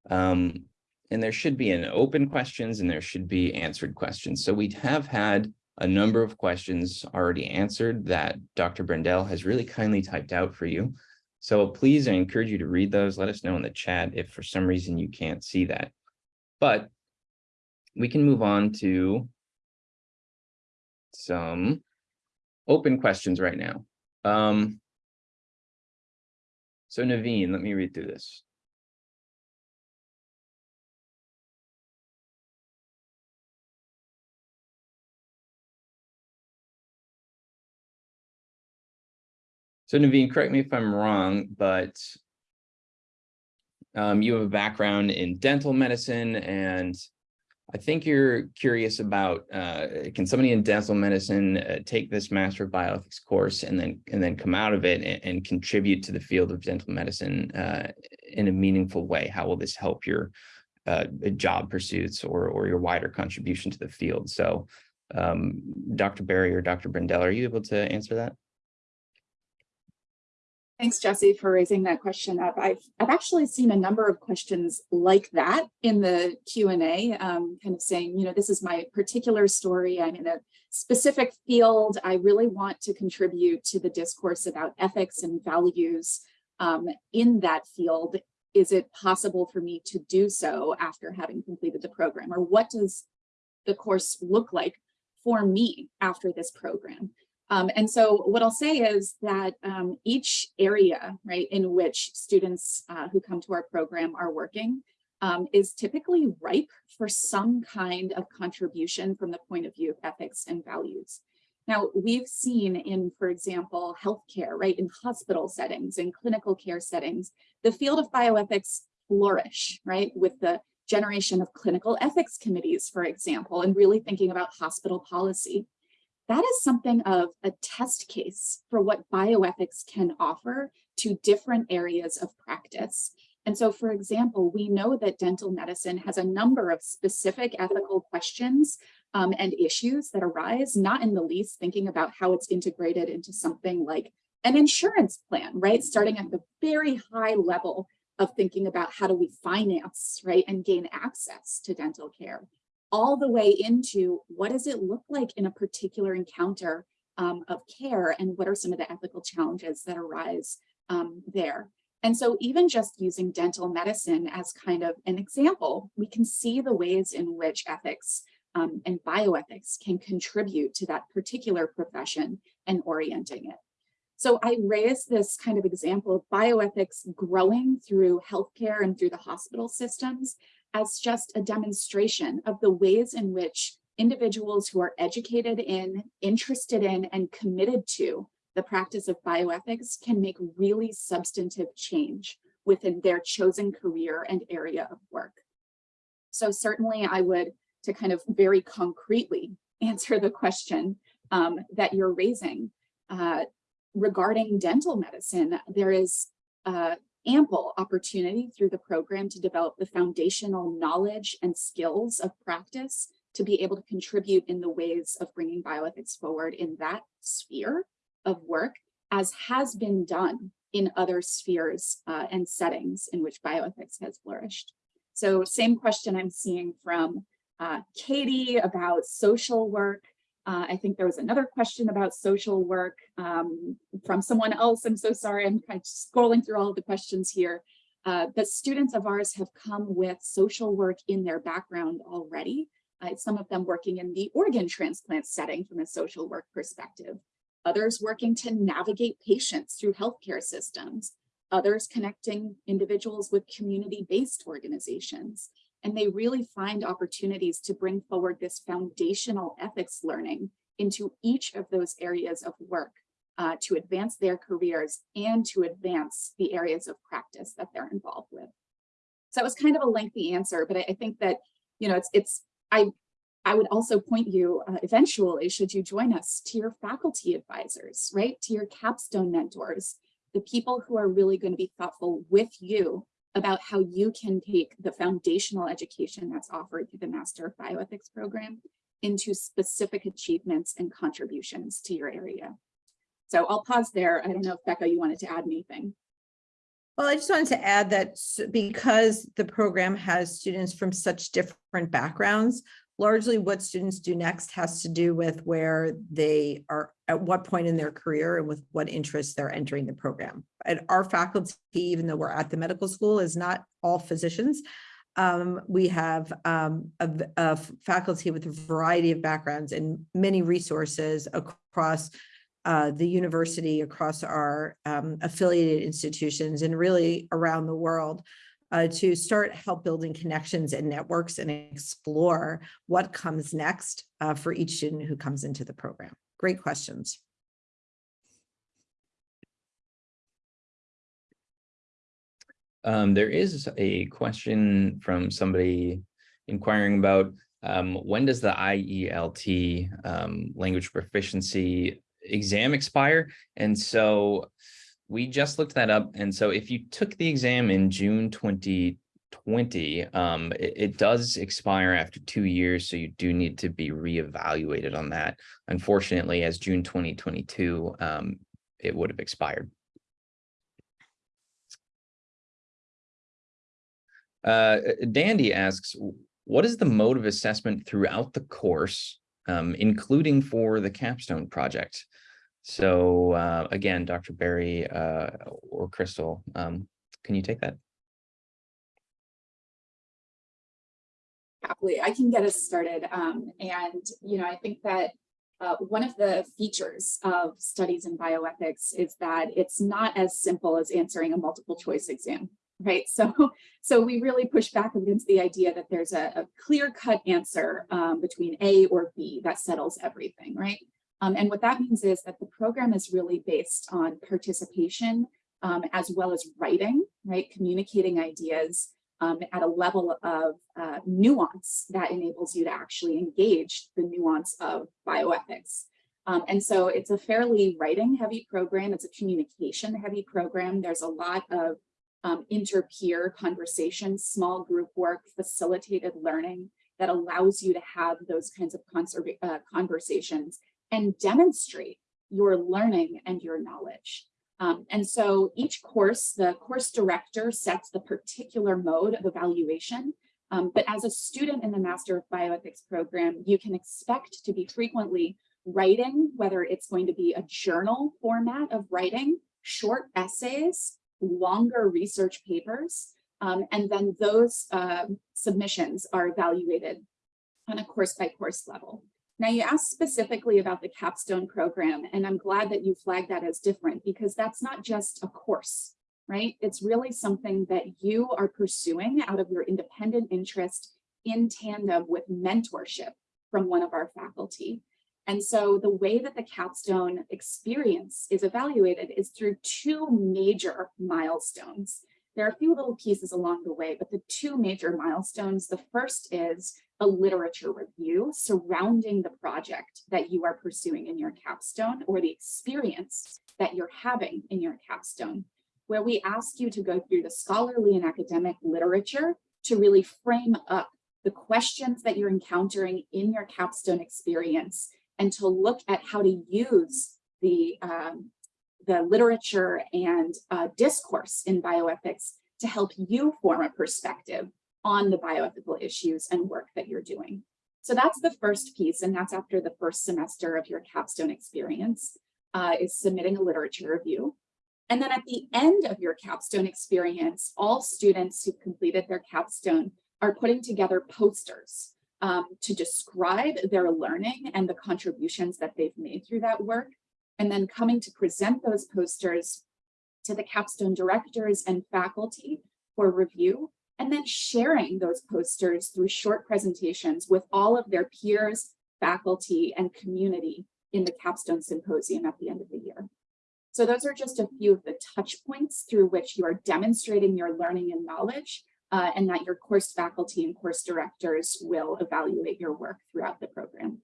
Um, and there should be an open questions and there should be answered questions. So we have had a number of questions already answered that Dr. Brendel has really kindly typed out for you. So please, I encourage you to read those. Let us know in the chat if for some reason you can't see that. But we can move on to some open questions right now. Um, so Naveen, let me read through this. So Naveen, correct me if I'm wrong, but um, you have a background in dental medicine and I think you're curious about, uh, can somebody in dental medicine uh, take this Master of Bioethics course and then and then come out of it and, and contribute to the field of dental medicine uh, in a meaningful way? How will this help your uh, job pursuits or, or your wider contribution to the field? So um, Dr. Berry or Dr. Brendel, are you able to answer that? Thanks, Jesse, for raising that question up. I've, I've actually seen a number of questions like that in the Q&A, um, kind of saying, you know, this is my particular story. I'm in a specific field. I really want to contribute to the discourse about ethics and values um, in that field. Is it possible for me to do so after having completed the program? Or what does the course look like for me after this program? Um, and so what I'll say is that um, each area, right, in which students uh, who come to our program are working um, is typically ripe for some kind of contribution from the point of view of ethics and values. Now, we've seen in, for example, healthcare, right, in hospital settings, in clinical care settings, the field of bioethics flourish, right, with the generation of clinical ethics committees, for example, and really thinking about hospital policy that is something of a test case for what bioethics can offer to different areas of practice. And so, for example, we know that dental medicine has a number of specific ethical questions um, and issues that arise, not in the least thinking about how it's integrated into something like an insurance plan, right? Starting at the very high level of thinking about how do we finance, right, and gain access to dental care all the way into what does it look like in a particular encounter um, of care and what are some of the ethical challenges that arise um, there. And so even just using dental medicine as kind of an example, we can see the ways in which ethics um, and bioethics can contribute to that particular profession and orienting it. So I raised this kind of example of bioethics growing through healthcare and through the hospital systems as just a demonstration of the ways in which individuals who are educated in, interested in, and committed to the practice of bioethics can make really substantive change within their chosen career and area of work. So certainly I would, to kind of very concretely answer the question um, that you're raising, uh, regarding dental medicine, there is uh, ample opportunity through the program to develop the foundational knowledge and skills of practice to be able to contribute in the ways of bringing bioethics forward in that sphere of work, as has been done in other spheres uh, and settings in which bioethics has flourished. So same question I'm seeing from uh, Katie about social work. Uh, I think there was another question about social work um, from someone else. I'm so sorry, I'm kind of scrolling through all the questions here. Uh, but students of ours have come with social work in their background already. Uh, some of them working in the organ transplant setting from a social work perspective. others working to navigate patients through healthcare systems, others connecting individuals with community-based organizations. And they really find opportunities to bring forward this foundational ethics learning into each of those areas of work uh, to advance their careers and to advance the areas of practice that they're involved with. So it was kind of a lengthy answer, but I, I think that, you know, it's, it's, I, I would also point you uh, eventually, should you join us, to your faculty advisors, right? To your capstone mentors, the people who are really going to be thoughtful with you about how you can take the foundational education that's offered through the Master of Bioethics program into specific achievements and contributions to your area. So I'll pause there. I don't know if Becca, you wanted to add anything. Well, I just wanted to add that because the program has students from such different backgrounds, largely what students do next has to do with where they are, at what point in their career and with what interests they're entering the program. And our faculty, even though we're at the medical school, is not all physicians. Um, we have um, a, a faculty with a variety of backgrounds and many resources across uh, the university, across our um, affiliated institutions and really around the world uh, to start help building connections and networks and explore what comes next uh, for each student who comes into the program. Great questions. Um, there is a question from somebody inquiring about um, when does the IELT um, language proficiency exam expire? And so we just looked that up. And so if you took the exam in June 2020, um, it, it does expire after two years. So you do need to be reevaluated on that. Unfortunately, as June 2022, um, it would have expired. Uh, Dandy asks, what is the mode of assessment throughout the course, um, including for the capstone project? So uh, again, Dr. Berry uh, or Crystal, um, can you take that? happily. I can get us started. Um, and, you know, I think that uh, one of the features of studies in bioethics is that it's not as simple as answering a multiple choice exam, right? So, so we really push back against the idea that there's a, a clear cut answer um, between A or B that settles everything, right? Um, and what that means is that the program is really based on participation um, as well as writing, right? Communicating ideas um, at a level of uh, nuance that enables you to actually engage the nuance of bioethics. Um, and so it's a fairly writing heavy program. It's a communication heavy program. There's a lot of um, inter-peer conversations, small group work, facilitated learning that allows you to have those kinds of uh, conversations and demonstrate your learning and your knowledge. Um, and so each course, the course director sets the particular mode of evaluation. Um, but as a student in the Master of Bioethics program, you can expect to be frequently writing, whether it's going to be a journal format of writing, short essays, longer research papers, um, and then those uh, submissions are evaluated on a course by course level. Now you asked specifically about the capstone program, and I'm glad that you flagged that as different because that's not just a course, right? It's really something that you are pursuing out of your independent interest in tandem with mentorship from one of our faculty. And so the way that the capstone experience is evaluated is through two major milestones. There are a few little pieces along the way, but the two major milestones, the first is a literature review surrounding the project that you are pursuing in your capstone or the experience that you're having in your capstone, where we ask you to go through the scholarly and academic literature to really frame up the questions that you're encountering in your capstone experience and to look at how to use the, um, the literature and uh, discourse in bioethics to help you form a perspective on the bioethical issues and work that you're doing. So that's the first piece, and that's after the first semester of your capstone experience uh, is submitting a literature review. And then at the end of your capstone experience, all students who completed their capstone are putting together posters um, to describe their learning and the contributions that they've made through that work. And then coming to present those posters to the capstone directors and faculty for review, and then sharing those posters through short presentations with all of their peers, faculty, and community in the capstone symposium at the end of the year. So those are just a few of the touch points through which you are demonstrating your learning and knowledge uh, and that your course faculty and course directors will evaluate your work throughout the program.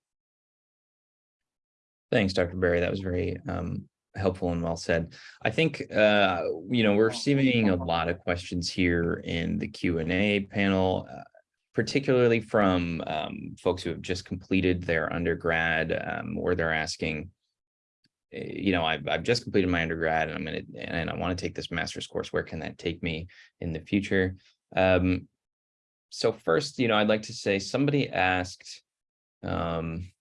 Thanks, Dr. Berry. That was very um, helpful and well said. I think, uh, you know, we're receiving a lot of questions here in the Q and A panel, uh, particularly from um, folks who have just completed their undergrad, um, where they're asking, eh, you know, I've, I've just completed my undergrad and I'm going to, and I want to take this master's course. Where can that take me in the future? Um, so first, you know, I'd like to say somebody asked, um,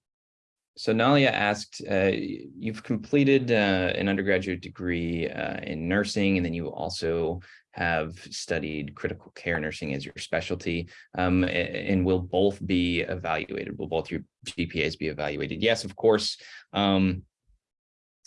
so Nalia asked, uh, you've completed uh, an undergraduate degree uh, in nursing, and then you also have studied critical care nursing as your specialty, um, and will both be evaluated? Will both your GPAs be evaluated? Yes, of course. Um,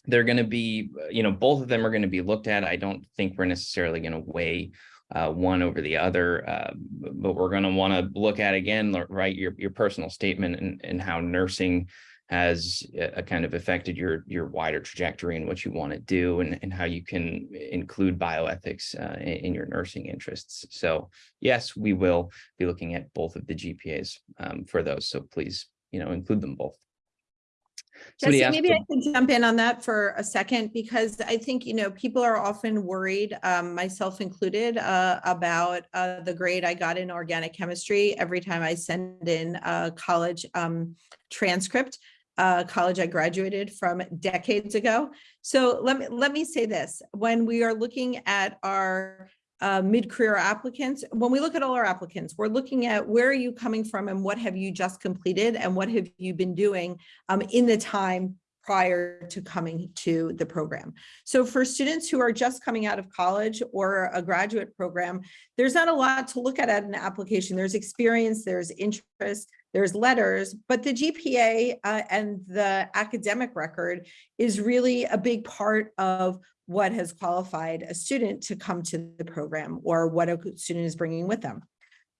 they're going to be, you know, both of them are going to be looked at. I don't think we're necessarily going to weigh uh, one over the other, uh, but we're going to want to look at again, right, your your personal statement and and how nursing has uh, kind of affected your your wider trajectory and what you want to do and, and how you can include bioethics uh, in, in your nursing interests. So yes, we will be looking at both of the GPAs um, for those. So please, you know, include them both. Somebody Jesse, maybe I can jump in on that for a second, because I think, you know, people are often worried, um, myself included, uh, about, uh, the grade I got in organic chemistry every time I send in a college, um, transcript, uh, college I graduated from decades ago. So let me, let me say this, when we are looking at our, uh, mid-career applicants, when we look at all our applicants, we're looking at where are you coming from and what have you just completed and what have you been doing um, in the time prior to coming to the program. So for students who are just coming out of college or a graduate program, there's not a lot to look at at an application. There's experience, there's interest, there's letters, but the GPA uh, and the academic record is really a big part of what has qualified a student to come to the program or what a student is bringing with them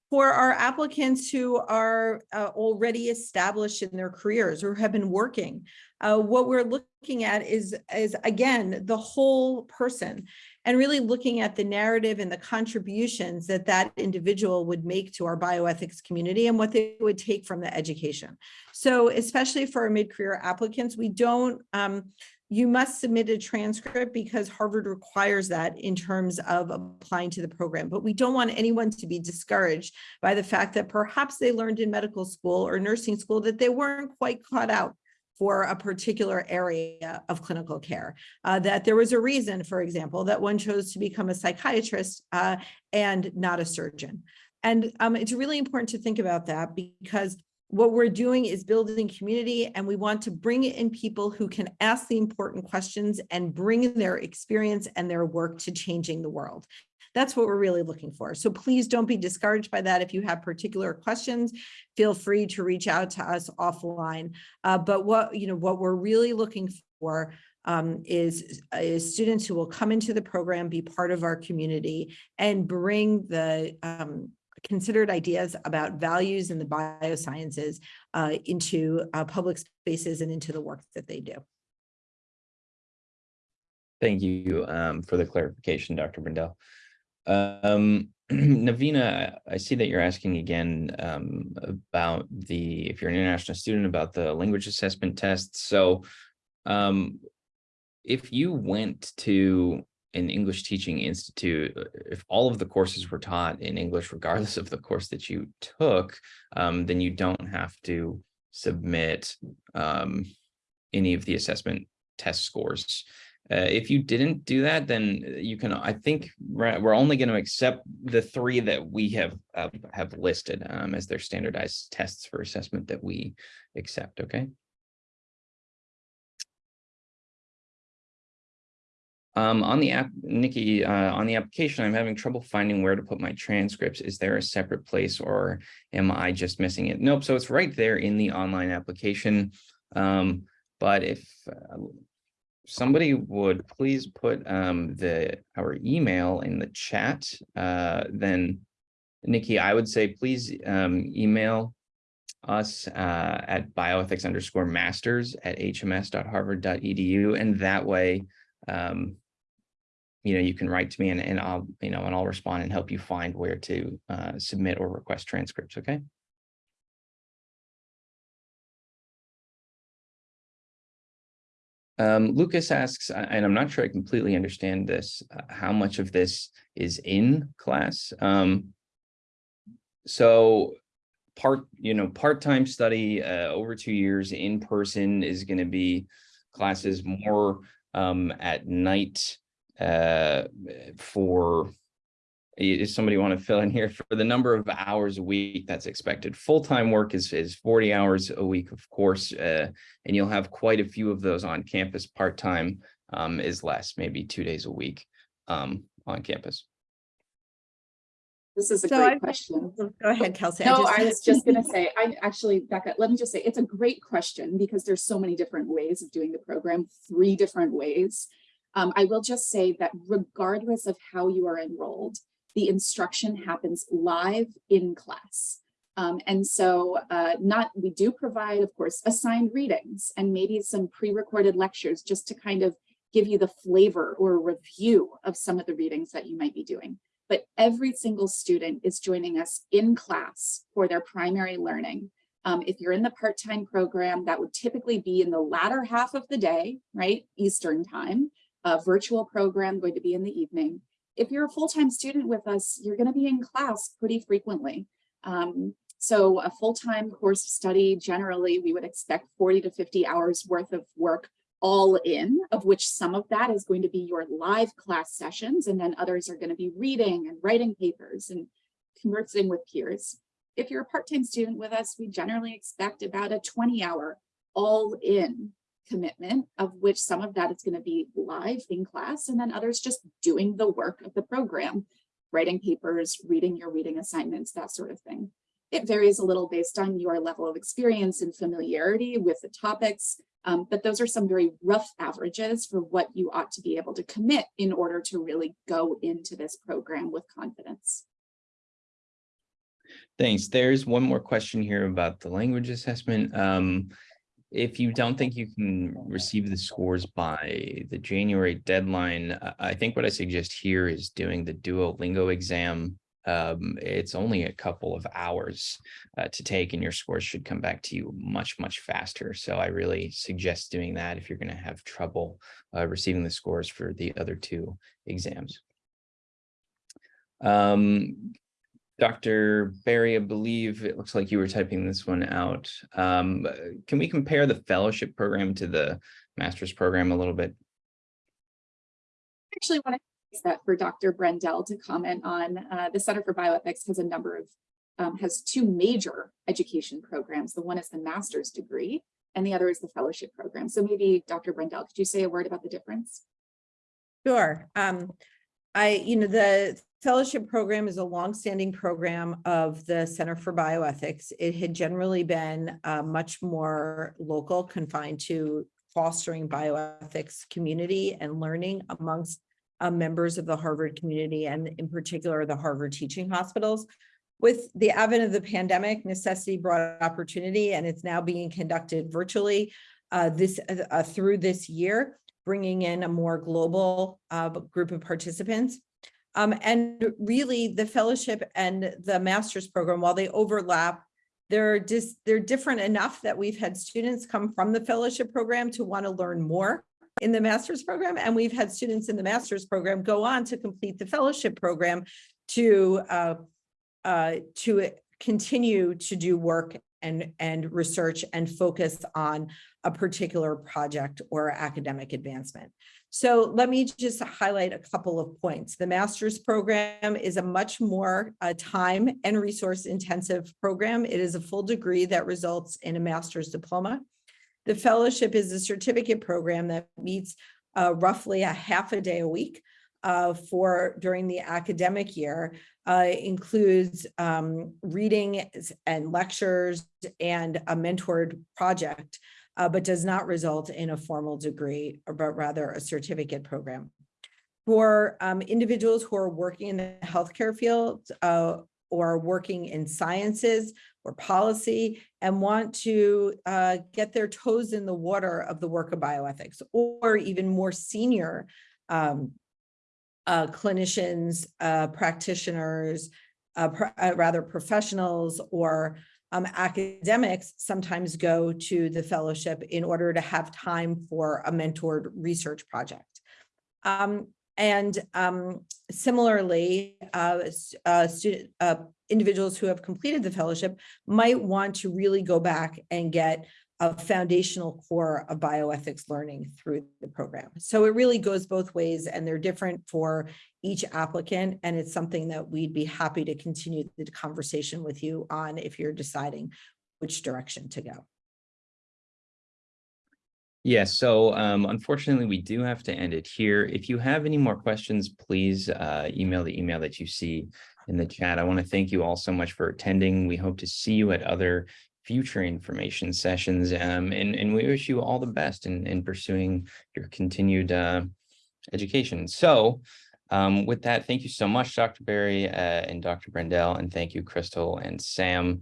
for our applicants who are uh, already established in their careers or have been working, uh, what we're looking at is, is again, the whole person and really looking at the narrative and the contributions that that individual would make to our bioethics community and what they would take from the education. So especially for our mid-career applicants, we don't, um, you must submit a transcript because Harvard requires that in terms of applying to the program. But we don't want anyone to be discouraged by the fact that perhaps they learned in medical school or nursing school that they weren't quite caught out for a particular area of clinical care. Uh, that there was a reason, for example, that one chose to become a psychiatrist uh, and not a surgeon. And um, it's really important to think about that because what we're doing is building community and we want to bring in people who can ask the important questions and bring their experience and their work to changing the world. That's what we're really looking for. So please don't be discouraged by that. If you have particular questions, feel free to reach out to us offline. Uh, but what, you know, what we're really looking for um, is, is students who will come into the program, be part of our community and bring the um, considered ideas about values in the biosciences uh, into uh, public spaces and into the work that they do. Thank you um, for the clarification, Dr. Brendel. Um, Navina, I see that you're asking again um, about the, if you're an international student, about the language assessment tests. So um, if you went to an English teaching institute, uh, if all of the courses were taught in English, regardless of the course that you took, um, then you don't have to submit um, any of the assessment test scores. Uh, if you didn't do that, then you can, I think we're, we're only going to accept the three that we have uh, have listed um, as their standardized tests for assessment that we accept. Okay. Um, on the app, Nikki, uh, on the application, I'm having trouble finding where to put my transcripts. Is there a separate place or am I just missing it? Nope. So it's right there in the online application. Um, but if uh, somebody would please put um the our email in the chat, uh then Nikki, I would say please um email us uh at bioethics underscore masters at hms.harvard.edu and that way um you know, you can write to me and and I'll, you know, and I'll respond and help you find where to uh submit or request transcripts, okay? Um, Lucas asks, and I'm not sure I completely understand this, uh, how much of this is in class? Um, so part, you know, part-time study, uh, over two years in person is going to be classes more, um, at night, uh, for i- Does somebody want to fill in here for the number of hours a week that's expected? Full-time work is, is forty hours a week, of course, uh, and you'll have quite a few of those on campus. Part-time um, is less, maybe two days a week um, on campus. This is a So I- great question. Go ahead, Kelsey. No, I was just gonna say, I actually, Becca, let me just say, it's a great question because there's so many different ways of doing the program, three different ways. Um, I will just say that regardless of how you are enrolled, the instruction happens live in class. Um, and so uh, not, we do provide, of course, assigned readings and maybe some pre-recorded lectures just to kind of give you the flavor or review of some of the readings that you might be doing but every single student is joining us in class for their primary learning. Um, if you're in the part-time program, that would typically be in the latter half of the day, right? Eastern time, a virtual program going to be in the evening. If you're a full-time student with us, you're gonna be in class pretty frequently. Um, so a full-time course study, generally, we would expect 40 to 50 hours worth of work all in, of which some of that is going to be your live class sessions, and then others are going to be reading and writing papers and conversing with peers. If you're a part-time student with us, we generally expect about a 20 hour all in commitment, of which some of that is going to be live in class, and then others just doing the work of the program, writing papers, reading your reading assignments, that sort of thing. It varies a little based on your level of experience and familiarity with the topics, um, but those are some very rough averages for what you ought to be able to commit in order to really go into this program with confidence. Thanks. There's one more question here about the language assessment. Um, if you don't think you can receive the scores by the January deadline, I- think what I suggest here is doing the Duolingo exam. Um, it's only a couple of hours uh, to take and your scores should come back to you much, much faster. So I really suggest doing that if you're going to have trouble uh, receiving the scores for the other two exams. Um, Dr. Berry, I believe it looks like you were typing this one out. Um, can we compare the fellowship program to the master's program a little bit? I Actually, want to use that for Dr. Brendel to comment on. Uh, the Center for Bioethics has a number of, um, has two major education programs. The one is the master's degree and the other is the fellowship program. So maybe Dr. Brendel, could you say a word about the difference? Sure. Um, I, you know, the fellowship program is a longstanding program of the Center for Bioethics. It had generally been uh, much more local, confined to fostering bioethics community and learning amongst uh, members of the Harvard community and in particular the Harvard teaching hospitals. With the advent of the pandemic, necessity brought opportunity and it's now being conducted virtually uh, this uh, uh, through this year bringing in a more global uh, group of participants. Um, and really the fellowship and the master's program, while they overlap, they're just, they're different enough that we've had students come from the fellowship program to want to learn more in the master's program. And we've had students in the master's program go on to complete the fellowship program to, uh, uh, to continue to do work and, and research and focus on a particular project or academic advancement. So let me just highlight a couple of points. The master's program is a much more uh, time and resource intensive program. It is a full degree that results in a master's diploma. The fellowship is a certificate program that meets uh, roughly a half a day a week uh, for during the academic year uh, includes um, reading and lectures and a mentored project uh, but does not result in a formal degree, but rather a certificate program. For um, individuals who are working in the healthcare field uh, or working in sciences or policy and want to uh, get their toes in the water of the work of bioethics, or even more senior um, uh, clinicians, uh, practitioners, uh, pr- uh, rather professionals or um, academics sometimes go to the fellowship in order to have time for a mentored research project. Um, and um, similarly, uh, uh, uh, individuals who have completed the fellowship might want to really go back and get a foundational core of bioethics learning through the program. So it really goes both ways and they're different for each applicant. And it's something that we'd be happy to continue the conversation with you on if you're deciding which direction to go. Yes, so um, unfortunately, we do have to end it here. If you have any more questions, please uh, email the email that you see in the chat. I want to thank you all so much for attending. We hope to see you at other future information sessions um, and, and we wish you all the best in, in pursuing your continued uh, education. So um, with that, thank you so much, Dr. Berry uh, and Dr. Brendel, and thank you, Crystal and Sam.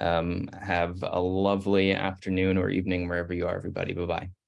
Um, have a lovely afternoon or evening wherever you are, everybody. Bye-bye.